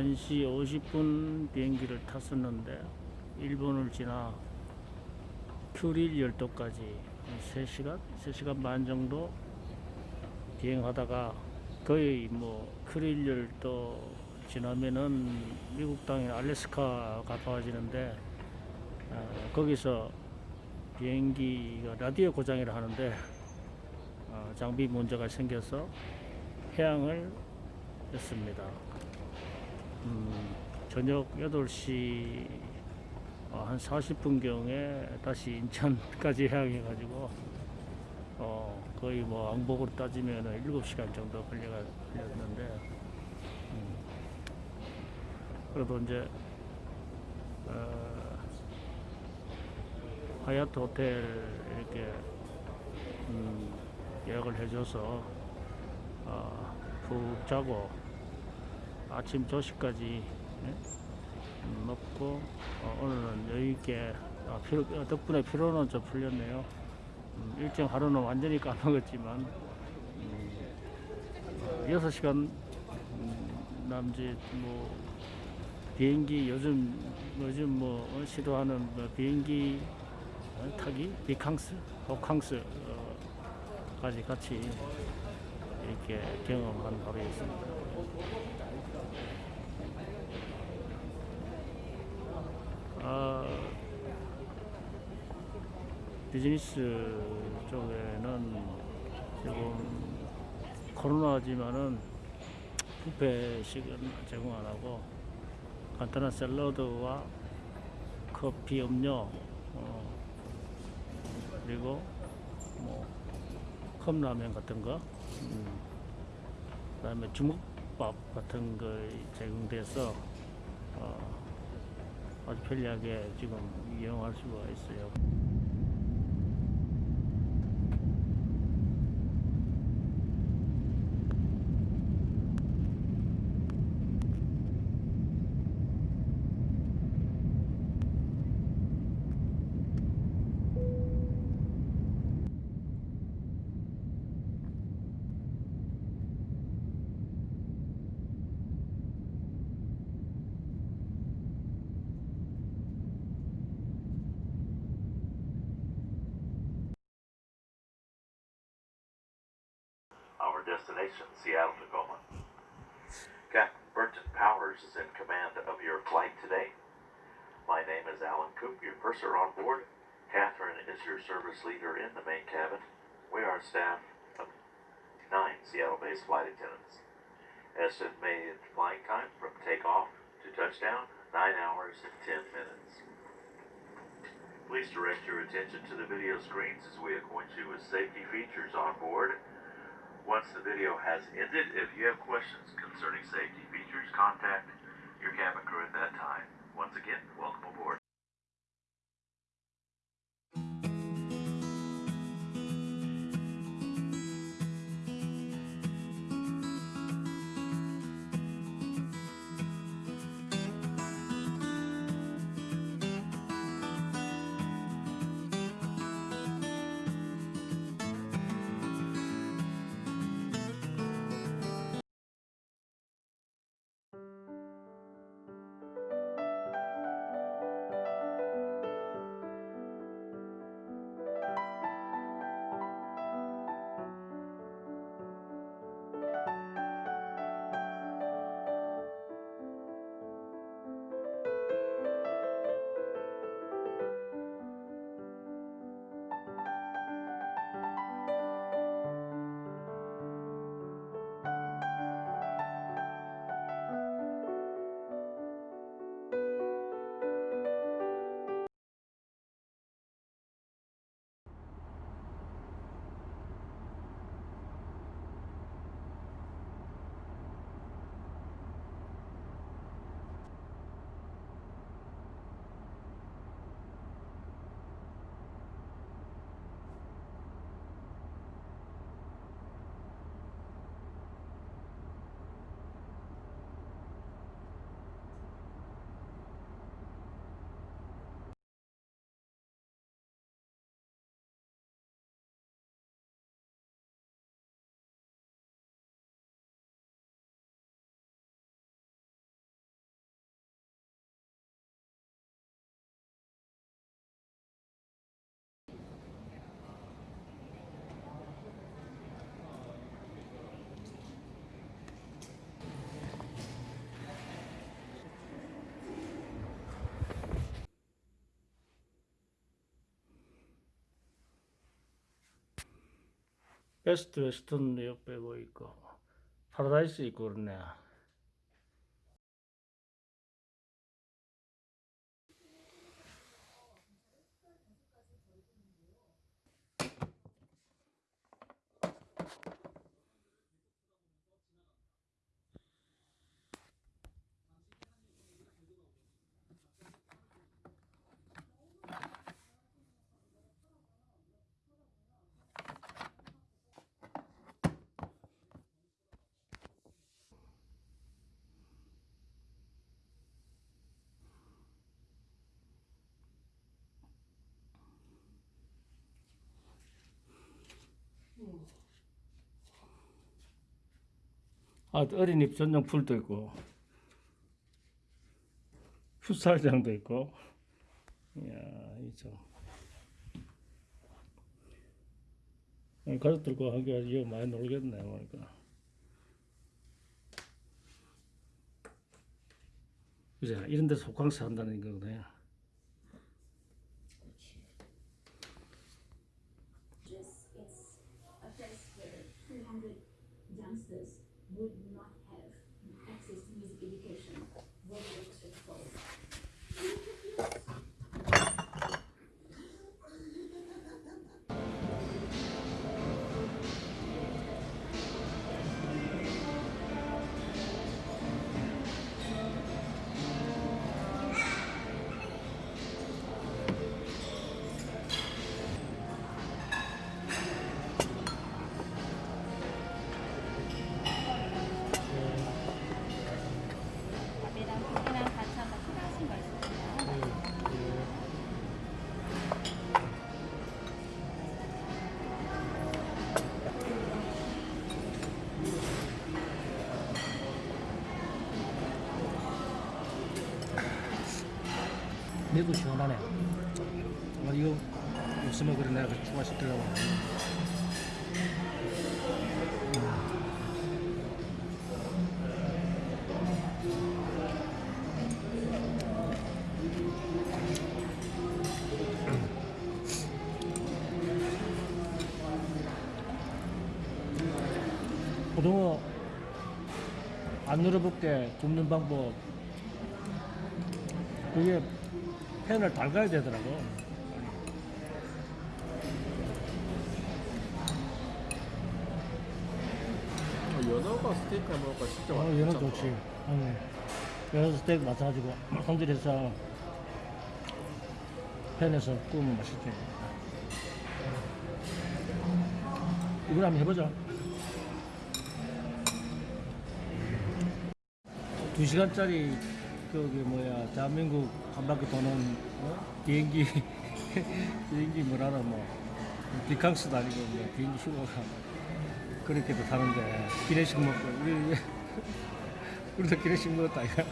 1시 50분 비행기를 탔었는데 일본을 지나 큐릴 열도까지 3시간? 3시간 반 정도 비행하다가 거의 뭐 큐릴 열도 지나면은 미국 땅인 알래스카가 가까워지는데 어, 거기서 비행기가 라디오 고장이라 하는데 어, 장비 문제가 생겨서 해양을 했습니다. 음, 저녁 8시 어, 한 40분경에 다시 인천까지 해양해가지고 어, 거의 뭐 왕복으로 따지면 7시간 정도 걸렸는데 음, 그래도 이제 어, 하얏트 호텔 이렇게 음, 예약을 해줘서 어, 푹 자고 아침 조식까지 예? 음, 먹고 어, 오늘은 여유있게 아, 피로, 어, 덕분에 피로는 좀 풀렸네요 음, 일정 하루는 완전히 까먹었지만 음, 6시간 음, 남짓 뭐 비행기 요즘 요즘 뭐 어, 시도하는 뭐 비행기 어, 타기 비캉스 호캉스 어, 까지 같이 이렇게 경험한 바로였습니다. 아, 비즈니스 쪽에는 지금 코로나지만은 뷔페식은 제공 안 하고 간단한 샐러드와 커피 음료 어, 그리고 뭐 컵라면 같은 거 음, 그 다음에 주먹밥 같은 거 제공돼서 어, 아주 편리하게 지금 이용할 수가 있어요. Destination, Seattle, Tacoma. Captain Burton Powers is in command of your flight today. My name is Alan Coop, your purser on board. Catherine is your service leader in the main cabin. We are staff of nine Seattle-based flight attendants. Estimated flight time from takeoff to touchdown, nine hours and ten minutes. Please direct your attention to the video screens as we acquaint you with safety features on board. Once the video has ended, if you have questions concerning safety features, contact your cabin crew at that 베스트 웨스턴 옆에 뭐 있고 파라다이스 있고 그러네. 아, 어린이 전용 풀도 있고 풋살장도 있고. 이야 이참. 가족들과 함께 이거 많이 놀겠네 보니까. 그죠 이런 데서 호캉스 한다는 거거든요 just it's a place where 300 youngsters 매도 시원하네. 아, 이거 없으면 그래. 내가 추가시키려고. 고등어 안 늘어붙게 굽는 방법. 그게 팬을 달가야 되더라고 연어가 스테이크 해 먹을까 진짜 어, 맛있지 얘는 않나? 좋지 응. 연어 스테이크 마사지고 손질해서 팬에서 구우면 맛있지 이걸 한번 해보자 두 시간짜리 저기 뭐야 대한민국 한 바퀴 도는 어? 비행기 비행기 뭐라나 뭐. 비캉스도 아니고 뭐 비행기 휴가가 그렇게도 타는데. 기내식 먹고 우리 우리도 기내식 먹었다 이거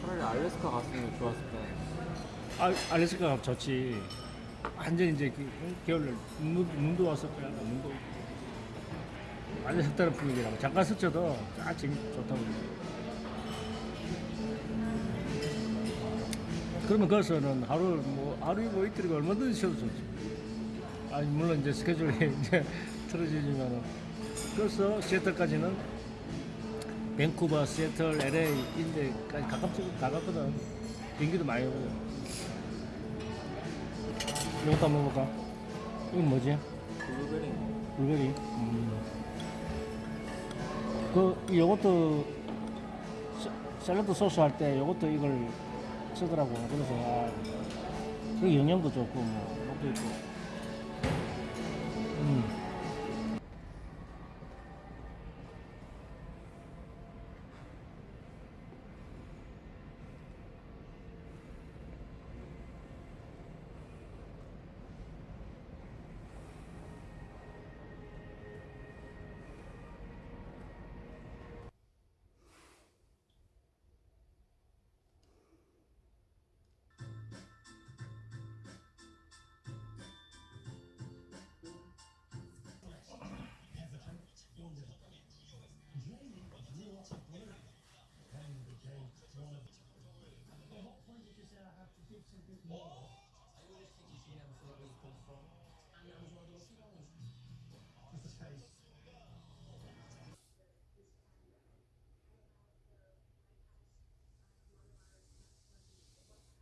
차라리 알래스카 갔으면 좋았을 텐데 아, 알래스카가 좋지. 완전 이제 그, 겨울 눈, 눈도 왔을 거야 눈도. 완전 색다른 분위기라고 잠깐 스쳐도 쫙 재밌 좋다고 그러면 거기서는 하루 뭐 하루이고 이틀이고 얼마든지 쉬어도 좋지 아니 물론 이제 스케줄이 이제 틀어지지만은 그래서 시애틀까지는 밴쿠버, 시애틀, LA 인데까지 가깝지 가깝거든 비행기도 많이 오고 이것도 한번 먹어볼까? 이건 뭐지? 블루베리 불고기. 음. 그 요것도 샐- 샐러드 소스 할때 요것도 이걸 쓰더라고. 그래서 아, 그 영양도 좋고 뭐 맛도 있고. I always think you should never forget where you come from. And that was one of those